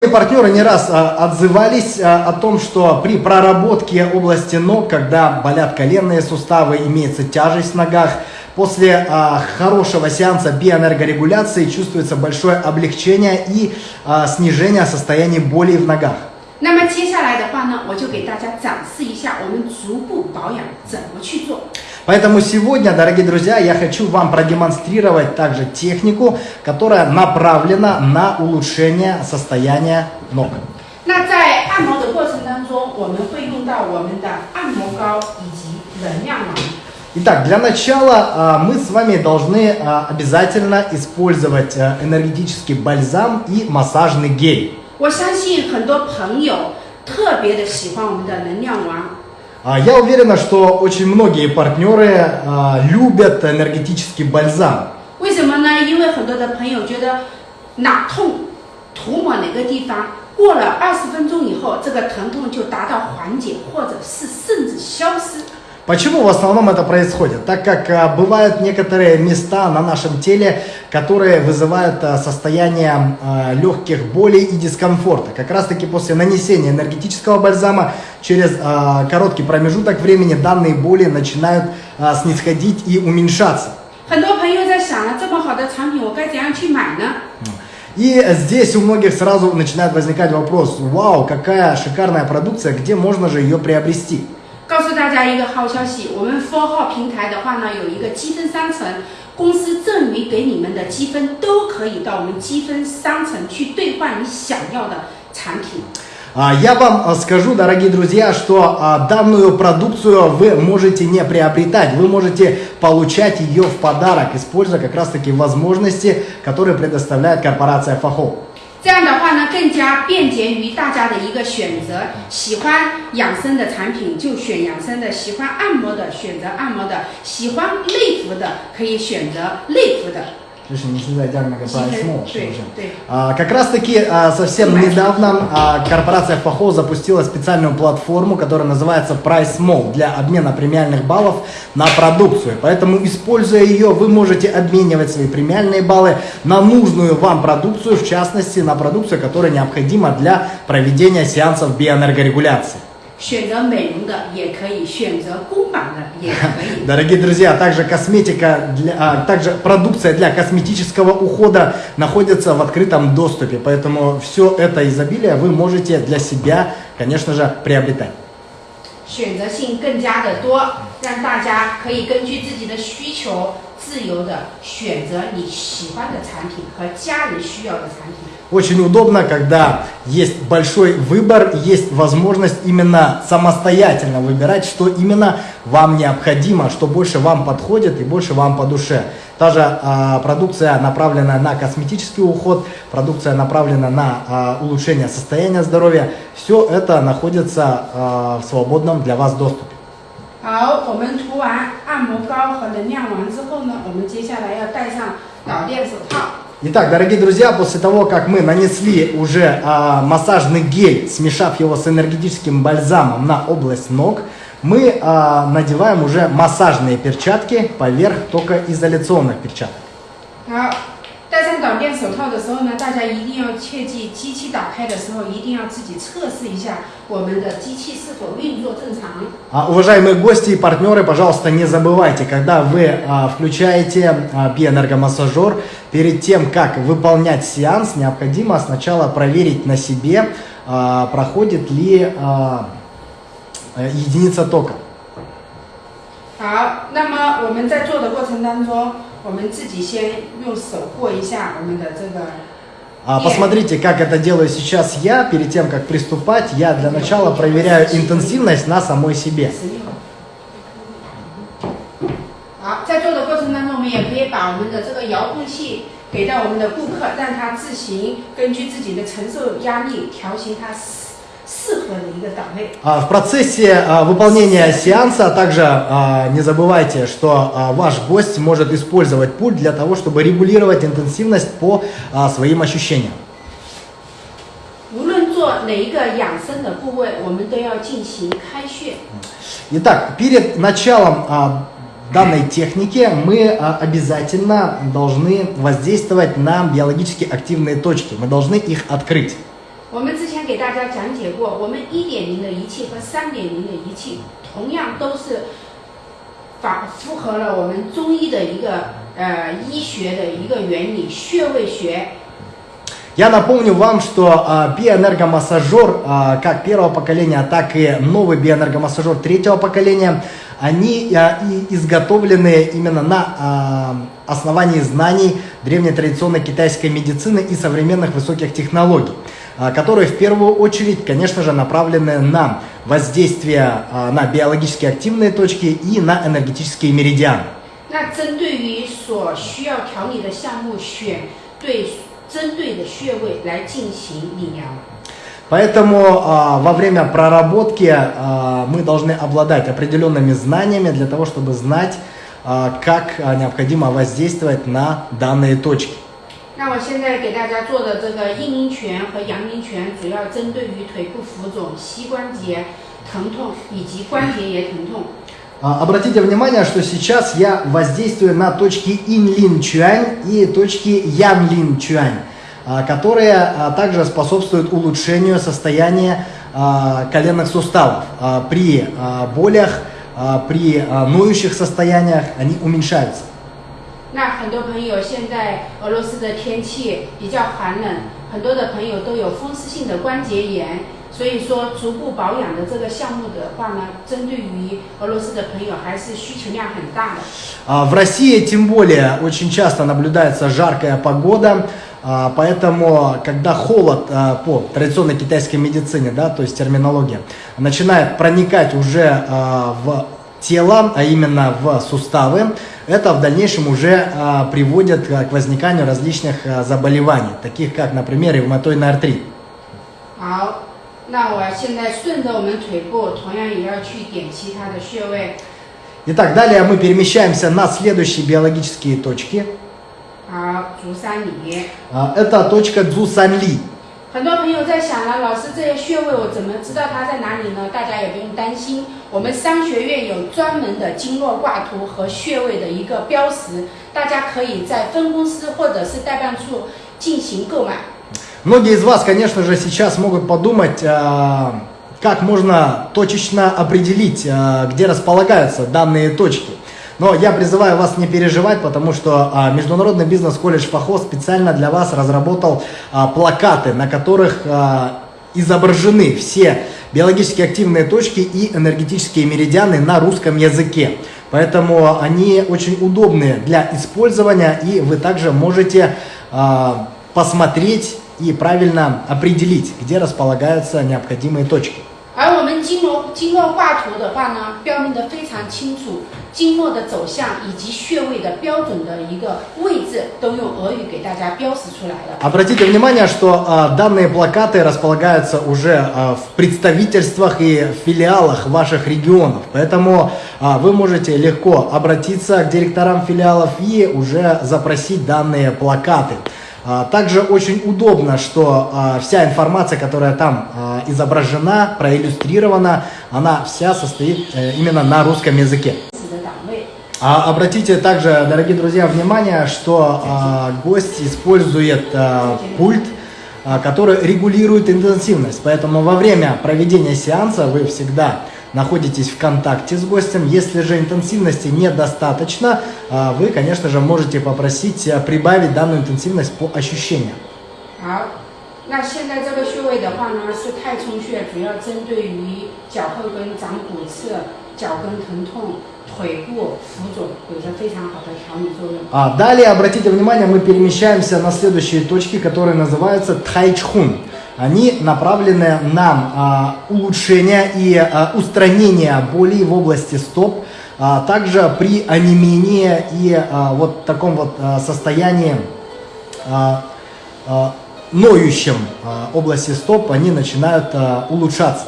Партнеры не раз а, отзывались а, о том, что при проработке области ног, когда болят коленные суставы, имеется тяжесть в ногах, после а, хорошего сеанса биоэнергорегуляции чувствуется большое облегчение и а, снижение состояния боли в ногах. 那么接下来的话呢，我就给大家展示一下我们足部保养怎么去做。 Поэтому сегодня, дорогие друзья, я хочу вам продемонстрировать также технику, которая направлена на улучшение состояния ног. 那在按摩的过程当中，我们会用到我们的按摩膏以及能量丸。 Итак, для начала а, мы с вами должны а, обязательно использовать а, энергетический бальзам и массажный гель. 我相信很多朋友特别的喜欢我们的能量丸， А, Я уверена, что очень многие партнеры а, любят энергетический бальзам. 为什么呢？因为很多的朋友觉得哪痛，涂抹哪个地方，过了二十分钟以后，这个疼痛就达到缓解，或者是甚至消失。 Почему в основном это происходит? Так как э, бывают некоторые места на нашем теле, которые вызывают э, состояние э, легких болей и дискомфорта. Как раз таки после нанесения энергетического бальзама через короткий промежуток времени данные боли начинают снисходить и уменьшаться. И здесь у многих сразу начинает возникать вопрос, вау, какая шикарная продукция, где можно же ее приобрести? 告诉大家一个好消息，我们 Four 号平台的话呢，有一个积分商城，公司赠予给你们的积分都可以到我们积分商城去兑换你想要的产品。 А, Я вам а, скажу, дорогие друзья, что а, данную продукцию вы можете не приобретать, вы можете получать ее в подарок, используя как раз таки возможности, которые предоставляет корпорация Фахо. 这样的话呢，更加便捷于大家的一个选择。喜欢养生的产品就选养生的，喜欢按摩的选择按摩的，喜欢内服的可以选择内服的。Видишь, не всегда на поэтому, что уже. А, как раз таки а, совсем недавно а, корпорация ФАХО запустила специальную платформу, которая называется Price Mall для обмена премиальных баллов на продукцию. Поэтому, используя ее, вы можете обменивать свои премиальные баллы на нужную вам продукцию, в частности, на продукцию, которая необходима для проведения сеансов биоэнергорегуляции. 选择美容的也可以，选择公版的也可以。 Дорогие друзья, также косметика, для, а, также продукция для косметического ухода находится в открытом доступе, поэтому все это изобилие вы можете для себя, конечно же, приобретать. 选择性更加的多，让大家可以根据自己的需求，自由的选择你喜欢的产品和家人需要的产品。 Очень удобно, когда есть большой выбор, и есть возможность именно самостоятельно выбирать, что именно вам необходимо, что больше вам подходит и больше вам по душе. Та же а, продукция, направленная на косметический уход, продукция, направленная на а, улучшение состояния здоровья, все это находится а, в свободном для вас доступе. 好，我们涂完按摩膏和能量丸之后呢，我们接下来要戴上导电手套。 Итак, дорогие друзья, после того, как мы нанесли уже а, массажный гель, смешав его с энергетическим бальзамом на область ног, мы а, надеваем уже массажные перчатки поверх только изоляционных перчаток. 好，戴上导电手套的时候呢，大家一定要切记，机器打开的时候一定要自己测试一下我们的机器是否运作正常。 А, уважаемые гости и партнеры, пожалуйста, не забывайте, когда вы а, включаете а, биоэнергомассажер, перед тем, как выполнять сеанс, необходимо сначала проверить на себе, а, проходит ли а, э, единица тока. 好，那么我们在做的过程当中， 我们自己先用手过一下我们的这个 А, Посмотрите, как это делаю сейчас я. Перед тем, как приступать, я для начала проверяю интенсивность на самой себе. 适适合的一个档位。 А, В процессе а, выполнения сеанса также а, не забывайте, что а, ваш гость может использовать пульт для того, чтобы регулировать интенсивность по а, своим ощущениям. 无论做哪一个养生的部位，我们都要进行开穴。 Итак, перед началом а, данной техники мы а, обязательно должны воздействовать на биологически активные точки. Мы должны их открыть. 我们之前 给大家讲解过，我们一点零的仪器和三点零的仪器同样都是法符合了我们中医的一个呃医学的一个原理，穴位学。 Я напомню вам, что а, биоэнергомассажер а, как первого поколения, так и новый биоэнергомассажер третьего поколения, они а, и изготовлены именно на а, основании знаний древней традиционной китайской медицины и современных высоких технологий, а, которые в первую очередь, конечно же, направлены на воздействие а, на биологически активные точки и на энергетические меридианы. 那针对于所需要调理的项目，选对针对的穴位来进行理疗。 Поэтому а, во время проработки а, мы должны обладать определенными знаниями для того, чтобы знать, а, как а, необходимо воздействовать на данные точки. 那我现在给大家做的这个阴陵拳和阳陵拳，主要针对于腿部浮肿、膝关节疼痛以及关节炎疼痛。 А, Обратите внимание, что сейчас я воздействую на точки Инлин Чуань и точки Янлин Чуань, а, которые а, также способствуют улучшению состояния а, коленных суставов. А, При а, болях, а, при а, ноющих состояниях они уменьшаются. 那很多朋友现在俄罗斯的天气比较寒冷，很多的朋友都有风湿性的关节炎，所以说足部保养的这个项目的话呢，针对于俄罗斯的朋友还是需求量很大的。 А, В России тем более очень часто наблюдается жаркая погода, а, поэтому когда холод а, по традиционной китайской медицине, да, то есть терминология, начинает проникать уже а, в тело, а именно в суставы, это в дальнейшем уже а, приводит а, к возниканию различных а, заболеваний, таких как, например, ревматоидный артрит. 好，那我现在顺着我们腿部，同样也要去点其他的穴位。 Итак, далее мы перемещаемся на следующие биологические точки. 好，足三里。 А, Это точка Цзусанли. 很多朋友在想了，老师这些穴位我怎么知道它在哪里呢？大家也不用担心，我们商学院有专门的经络挂图和穴位的一个标识，大家可以在分公司或者是代办处进行购买。 Многие из вас, конечно же, сейчас могут подумать, а, как можно точечно определить, а, где располагаются данные точки. Но я призываю вас не переживать, потому что а, Международный бизнес-колледж ФАХО специально для вас разработал а, плакаты, на которых а, изображены все биологически активные точки и энергетические меридианы на русском языке. Поэтому они очень удобны для использования, и вы также можете а, посмотреть и правильно определить, где располагаются необходимые точки. 而我们经络经络挂图的话呢，标明的非常清楚， 经络的走向以及穴位的标准的一个位置，都用俄语给大家标识出来了。 Обратите внимание, что а, данные плакаты располагаются уже а, в представительствах и филиалах ваших регионов. Поэтому а, вы можете легко обратиться к директорам филиалов и уже запросить данные плакаты. А, Также очень удобно, что а, вся информация, которая там а, изображена, проиллюстрирована, она вся состоит э, именно на русском языке. 指的档位。 А обратите также, дорогие друзья, внимание, что а, гость использует а, пульт, а, который регулирует интенсивность. Поэтому во время проведения сеанса вы всегда находитесь в контакте с гостем. Если же интенсивности недостаточно, а, вы, конечно же, можете попросить а, прибавить данную интенсивность по ощущениям. 好，那现在这个穴位的话呢，是太冲穴，主要针对于脚后跟长骨刺、 脚跟疼痛、腿部浮肿，有着非常好的调理作用。 А, далее, обратите внимание, мы перемещаемся на следующие точки, которые называются тайчхун. Они направлены на а, улучшение и а, устранение болей в области стоп, а также при онемении и а, вот таком вот а, состоянии а, а, ноющем а, области стоп, они начинают а, улучшаться.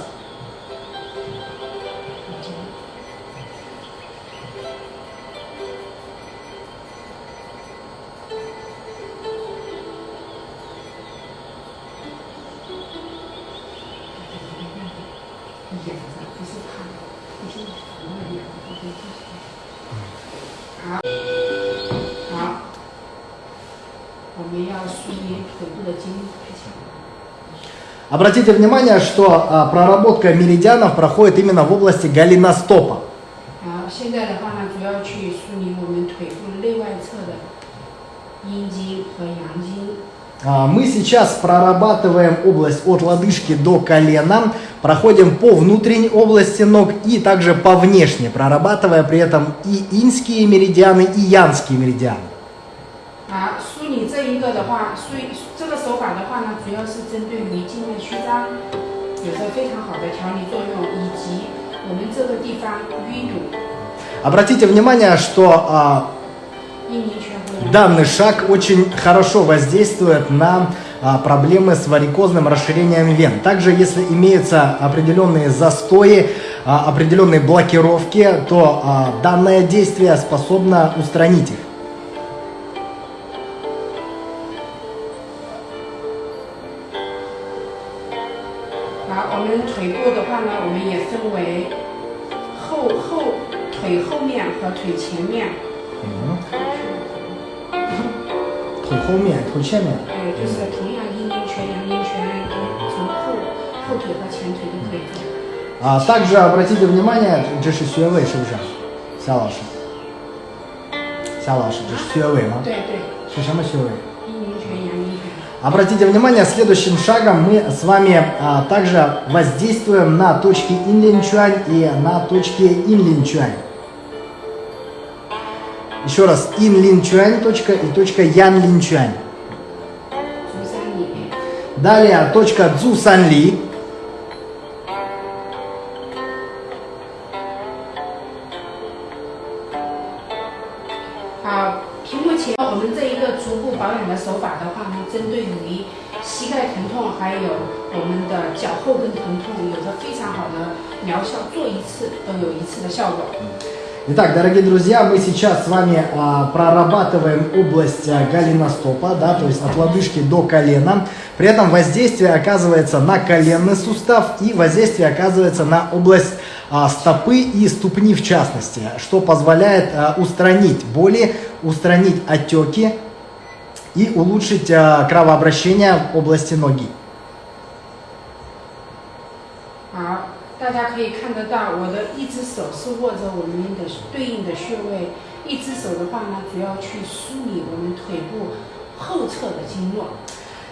Обратите внимание, что а, проработка меридианов проходит именно в области голеностопа. 啊，现在的话呢，主要去梳理我们腿部内外侧的阴茎和阳经。 А, Мы сейчас прорабатываем область от лодыжки до колена, проходим по внутренней области ног и также по внешней, прорабатывая при этом и инские меридианы, и янские меридианы. 啊，梳理这一个的话，梳理这 个手法的话呢，主要是针对于静脉曲张有着非常好的调理作用，以及我们这个地方淤堵、 Обратите внимание, что а, 阴凝泉和阳 данный шаг очень хорошо воздействует на а, проблемы с варикозным расширением вен. Также, если имеются определенные застои, а, определенные блокировки, то а, данное действие способно устранить их. 腿前面。 Мгм. 腿后面、腿前面。对，就是同样阴陵泉、阳陵泉，从后后腿和前腿都可以做。 А также обратите внимание, 这是穴位是不是？夏老师，夏老师，这是穴位吗？对对，是什么穴位？阴陵泉、阳陵泉。 Обратите внимание, следующим шагом мы с вами а, также воздействуем на точки инлинчуань и на точки инлинчуань. 你说的是阴灵泉都去看都去看阳陵泉足三里哪里啊都去看足三里好屏幕前我们这一个足部保养的手法的话呢针对于膝盖疼痛还有我们的脚后跟疼痛有着非常好的疗效做一次都有一次的效果。Итак, дорогие друзья, мы сейчас с вами а, прорабатываем область а, голеностопа, да, то есть от лодыжки до колена. При этом воздействие оказывается на коленный сустав и воздействие оказывается на область а, стопы и ступни в частности, что позволяет а, устранить боли, устранить отеки и улучшить а, кровообращение в области ноги. 好，大家可以看得到，我的一只手是握着我们的对应的穴位，一只手的话呢，主要去梳理我们腿部后侧的经络。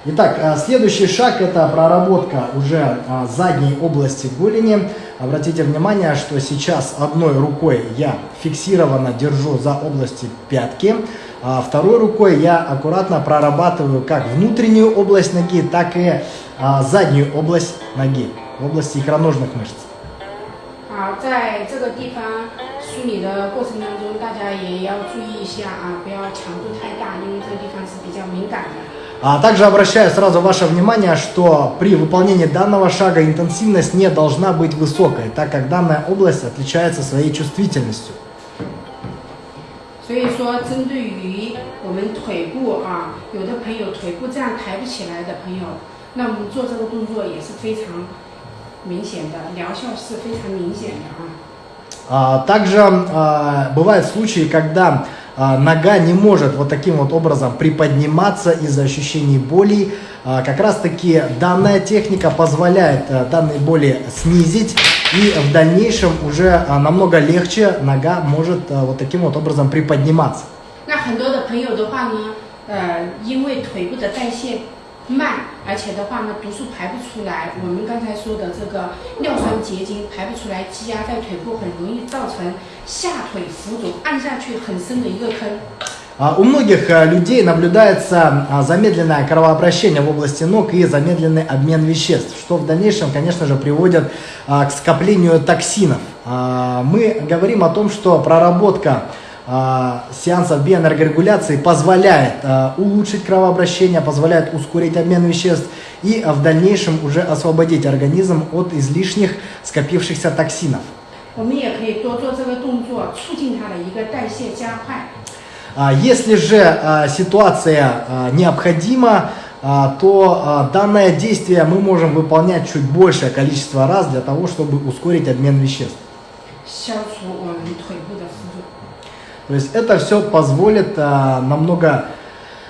Итак, а, следующий шаг это проработка уже а, задней области голени. Обратите внимание, что сейчас одной рукой я фиксированно держу за области пятки, а второй рукой я аккуратно прорабатываю как внутреннюю область ноги, так и а, заднюю область ноги, в области икроножных мышц. 好，在这个地方梳理的过程当中，大家也要注意一下啊，不要强度太大，因为这个地方是比较敏感的。 А также обращаю сразу ваше внимание, что при выполнении данного шага интенсивность не должна быть высокой, так как данная область отличается своей чувствительностью. 所以说，针对于我们腿部啊，有的朋友腿部这样抬不起来的朋友，那我们做这个动作也是非常 明显的，疗效是非常明显的啊。 А, Также а, бывают случаи, когда а, нога не может вот таким вот образом приподниматься из-за ощущений боли. А, Как раз таки данная техника позволяет а, данные боли снизить и в дальнейшем уже а, намного легче нога может а, вот таким вот образом приподниматься. 那很多的朋友的话呢，呃，因为腿部的代谢 慢，而且的话呢，毒素排不出来，我们刚才说的这个尿酸结晶排不出来，积压在腿部，很容易造成下腿浮肿，按下去很深的一个坑。 А, У многих а, людей наблюдается а, замедленное кровообращение в области ног и замедленный обмен веществ, что в дальнейшем, конечно же, приводит а, к скоплению токсинов. А, Мы говорим о том, что проработка а, сеансов биоэнергорегуляции позволяет а, улучшить кровообращение, позволяет ускорить обмен веществ и а, в дальнейшем уже освободить организм от излишних скопившихся токсинов. 我们也可以多做这个动作，促进它的一个代谢加快。 А, Если же а, ситуация а, необходима, а, то а, данное действие мы можем выполнять чуть большее количество раз для того, чтобы ускорить обмен веществ. 消除我们腿部的浮肿。 То есть это все позволит а, намного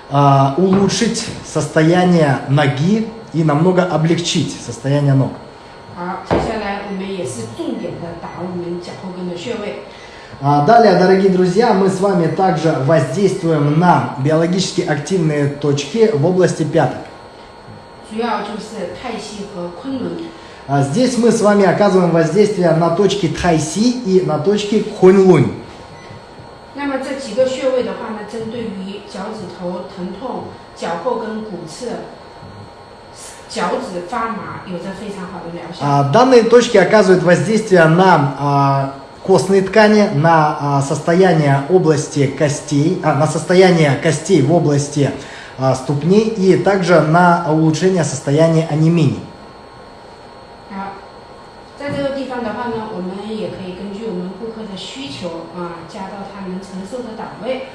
а, улучшить состояние ноги и намного облегчить состояние ног. 好，接下来我们也是重点的打我们脚后跟的穴位。 А Далее, дорогие друзья, мы с вами также воздействуем на биологически активные точки в области пяток. 主要就是太溪和昆仑。 А Здесь мы с вами оказываем воздействие на точки Тайси и на точки Хуньлунь. 那么这几个穴位的话呢，针对于脚趾头疼痛、脚后跟骨刺、脚趾发麻，有着非常好的疗效。 А, Данные точки оказывают воздействие на а, костные ткани, на а, состояние области костей, а, на состояние костей в области а, ступней и также на улучшение состояния анемии. 好，在这个地方的话呢，我们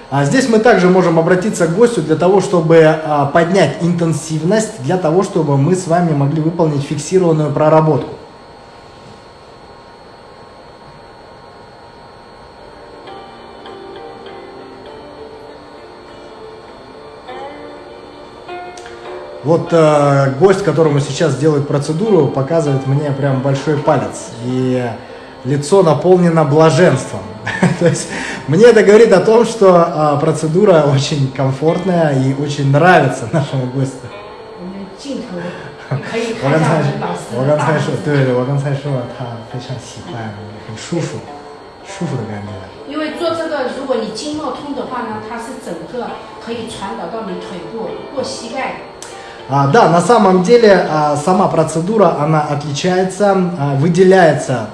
А здесь мы также можем обратиться к гостю для того, чтобы а, поднять интенсивность, для того, чтобы мы с вами могли выполнить фиксированную проработку. Вот э, гость, которому сейчас делают процедуру, показывает мне прям большой палец. И лицо наполнено блаженством. То есть мне это говорит о том, что а, процедура очень комфортная и очень нравится нашему гостю. 我们镜头可以我刚才看到我们老师我的大拇刚才说，指。对对，我刚才说了，他非常喜欢，很舒服，舒服的感觉。因为做这个，如果你经络通的话呢，它是整个可以传导到你腿部、过膝盖。 А, да, на самом деле а, сама процедура, она отличается, а, выделяется а,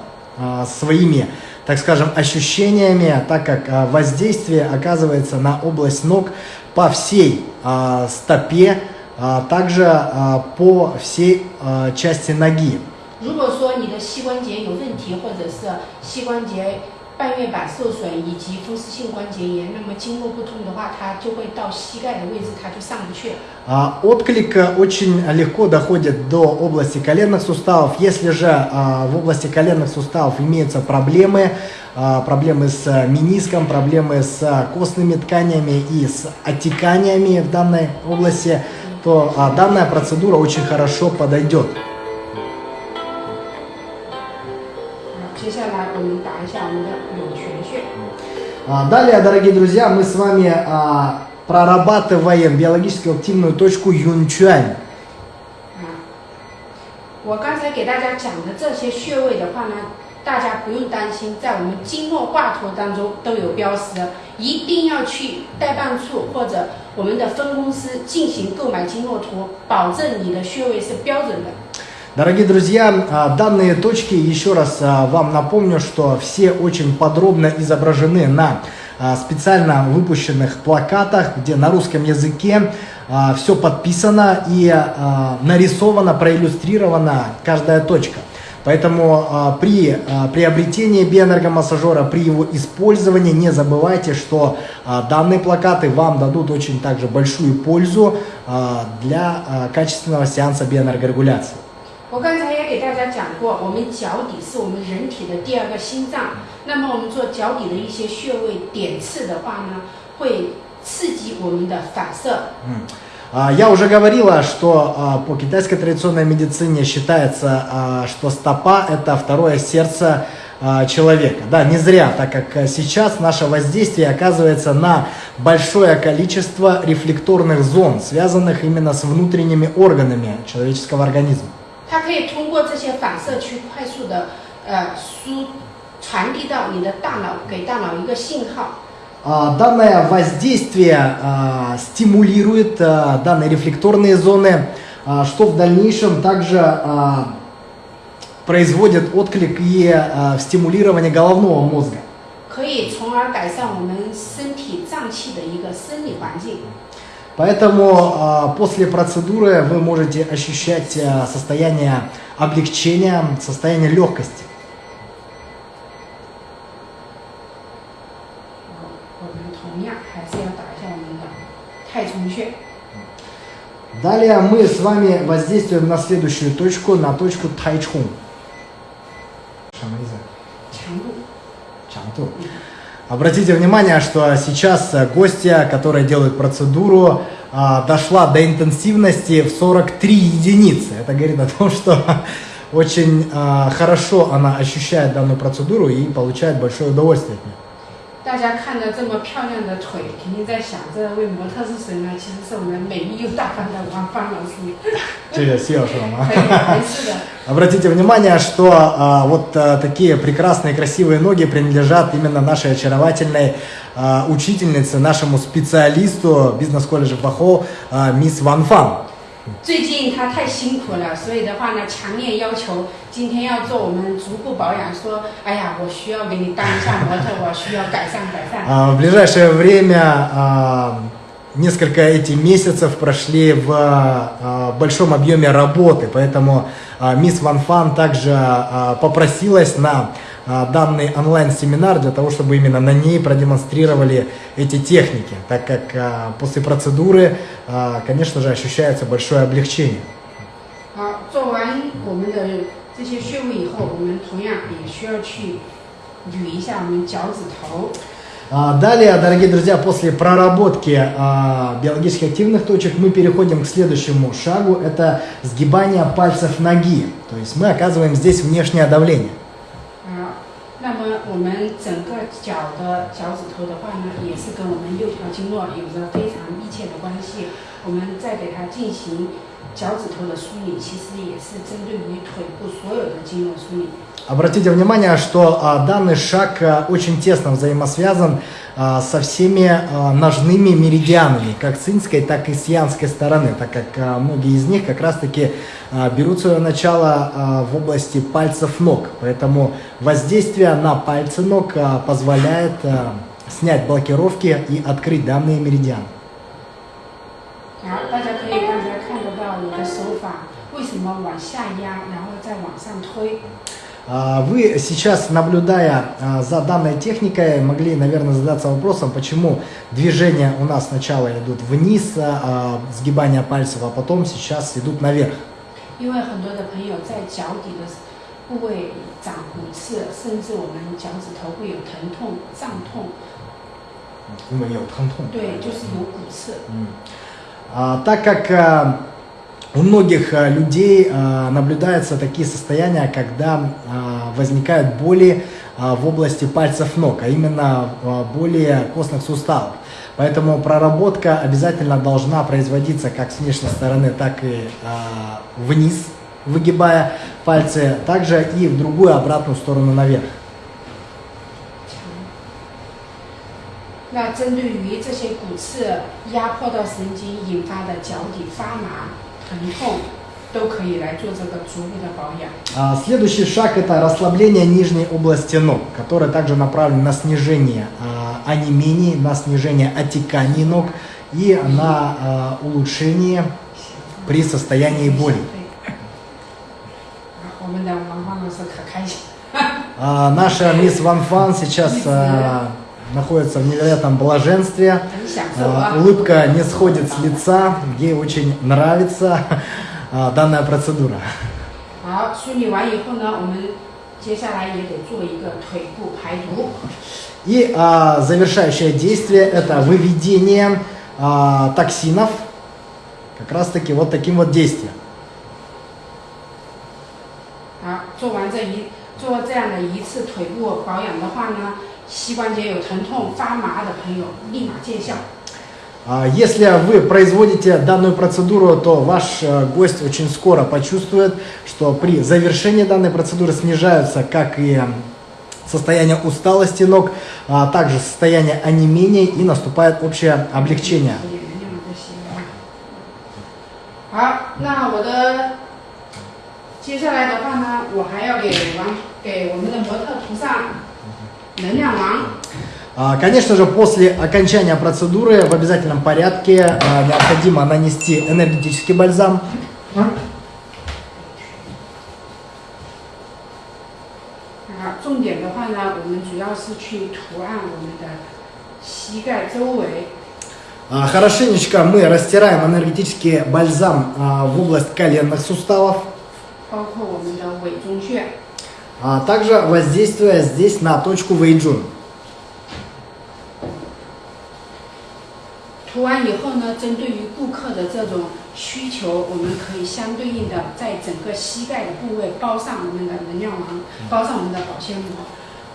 своими, так скажем, ощущениями, так как а, воздействие оказывается на область ног по всей а, стопе, а также а, по всей а, части ноги. 如果说你的膝关节有问题，或者是膝关节 半月板受损以及风湿性关节炎，那么经络不通的话，它就会到膝盖的位置，它就上不去了。 А, Отклик э, очень легко доходит до области коленных суставов. Если же а, в области коленных суставов имеются проблемы, а, проблемы с э, мениском, проблемы с а, костными тканями и с отеканиями в данной области, то а, данная процедура очень хорошо подойдет. 好，接下来我们打一下我们的涌泉穴。 А, Далее, дорогие друзья, мы с вами а, прорабатываем биологически активную точку Юнчуань. 啊，我刚才给大家讲的这些穴位的话呢，大家不用担心，在我们经络挂图当中都有标识，一定要去代办处或者我们的分公司进行购买经络图，保证你的穴位是标准的。 Дорогие друзья, а, данные точки, еще раз а, вам напомню, что все очень подробно изображены на а, специально выпущенных плакатах, где на русском языке все подписано и нарисовано, проиллюстрирована каждая точка. Поэтому при приобретении биоэнергомассажера, при его использовании не забывайте, что данные плакаты вам дадут очень также большую пользу для качественного сеанса биоэнергорегуляции. 我刚才也给大家讲过，我们脚底是我们人体的第二个心脏。那么我们做脚底的一些穴位点刺的话呢，会刺激我们的反射， А, Я уже говорила, что а, по китайской традиционной медицине считается, а, что стопа это второе сердце а, человека. Да, не зря, так как а, сейчас наше воздействие оказывается на большое количество рефлекторных зон, связанных именно с внутренними органами человеческого организма. 它可以通过这些反射去快速的呃输传递到你的大脑，给大脑一个信号。 А, Данное воздействие а, стимулирует а, данные рефлекторные зоны, а, что в дальнейшем также а, производит отклик и а, в стимулировании головного мозга. 可以从而改善我们身体脏器的一个生理环境。 Поэтому а, после процедуры вы можете ощущать а, состояние облегчения, состояние легкости. Далее мы с вами воздействуем на следующую точку, на точку тайчхун. Что это? Обратите внимание, что сейчас э, гостья, которые делают процедуру, а, дошла до интенсивности в 43 единицы. Это говорит о том, что очень а, хорошо она ощущает данную процедуру и получает большое удовольствие от нее. 大家看着这么漂亮的腿，肯定在想，这位模特是谁呢？其实是我们美丽又大方的王芳老师。这个谢说吗？可以，没事的。 Обратите внимание, что а, вот а, такие прекрасные красивые ноги принадлежат именно нашей очаровательной а, учительнице, нашему специалисту бизнес-колледжа Бахо, а, мисс Ван Фан. 最近他太辛苦了，所以的话呢，强烈要求今天要做我们足部保养。说，哎呀，我需要给你当一下模特，我需要改善改善。 А, В ближайшее время а, несколько эти месяцев прошли в а, большом объеме работы, поэтому а, мисс Ван Фан также а, попросилась на а, данный онлайн-семинар для того, чтобы именно на ней продемонстрировали эти техники, так как а, после процедуры, а, конечно же, ощущается большое облегчение. 好，做完我们的这些穴位以后，我们同样也需要去捋一下我们脚趾头。 А, Далее, дорогие друзья, после проработки а, биологически активных точек мы переходим к следующему шагу. Это сгибание пальцев ноги. То есть мы оказываем здесь внешнее давление. 那么我们整个脚的脚趾头的话呢，也是跟我们六条经络有着非常密切的关系。我们再给它进行脚趾头的梳理，其实也是针对于腿部所有的经络梳理。Обратите внимание, что а, данный шаг а, очень тесно взаимосвязан а, со всеми а, ножными меридианами, как с инской, так и с янской стороны, так как а, многие из них как раз-таки а, берут свое начало а, в области пальцев ног. Поэтому воздействие на пальцы ног а, позволяет а, снять блокировки и открыть данные меридианы. 好，大家可以刚才看得到我的手法为什么往下压，然后再往上推。 А, Вы сейчас, наблюдая а, за данной техникой, могли, наверное, задаться вопросом, почему движения у нас сначала идут вниз, а, сгибание пальцев, а потом сейчас идут наверх. 因为很多的朋友在脚底的部位长骨刺，甚至我们脚趾头会有疼痛、胀痛， Мы ее тхантун. 对，就是有骨刺。 М. А, Так как а, у многих а, людей а, наблюдаются такие состояния, когда а, возникают боли а, в области пальцев ног, а именно а, боли костных суставов. Поэтому проработка обязательно должна производиться как с внешней стороны, так и а, вниз, выгибая пальцы, также и в другую обратную сторону наверх. 那针对于这些骨刺压迫到神经引发的脚底发麻、 疼痛，都可以来做这个足部的保养。 А, Следующий шаг это расслабление нижней области ног, которое также направлено на снижение а, онемений, на снижение отеканий ног и на а, улучшение при состоянии боли. 好，我们的王芳老师可开心。 А, Наша мисс Ван Фан сейчас а, находится в невероятном блаженстве. 很享受 А, 啊！ Улыбка не сходит с лица, ей очень нравится а, данная процедура. 好，梳理完以后呢，我们接下来也得做一个腿部排毒。 И а, завершающее действие это выведение а, токсинов, как раз таки вот таким вот действием. 好，做完这一做这样的一次腿部保养的话呢， 膝关节有疼痛、发麻的朋友立马见效。 А, Если вы производите данную процедуру, то ваш э, гость очень скоро почувствует, что при завершении данной процедуры снижаются как и м, состояние усталости ног, а также состояние онемения и наступает общее облегчение. 有 点那样的些好，那我的接下来的话呢，我还要给王给我们的模特涂上能量王。 А, Конечно же, после окончания процедуры в обязательном порядке а, необходимо нанести энергетический бальзам. 啊，重点的话呢，我们主要是去涂按我们的膝盖周围， А, Хорошенечко мы растираем энергетический бальзам а, в область коленных суставов, 包括我们的尾中穴。 а также воздействуя здесь на точку Вэйджун. 涂完以后呢，针对于顾客的这种需求，我们可以相对应的在整个膝盖的部位包上我们的能量王，包上我们的保鲜膜。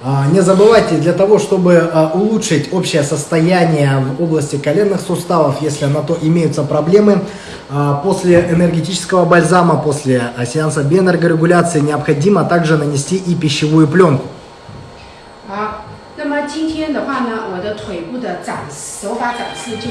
А, Не забывайте, для того, чтобы а, улучшить общее состояние в области коленных суставов, если на то имеются проблемы, а, после энергетического бальзама, после а, сеанса биоэнергорегуляции необходимо также нанести и пищевую пленку. 好，那么今天的话呢，我的腿部的展手法展示就。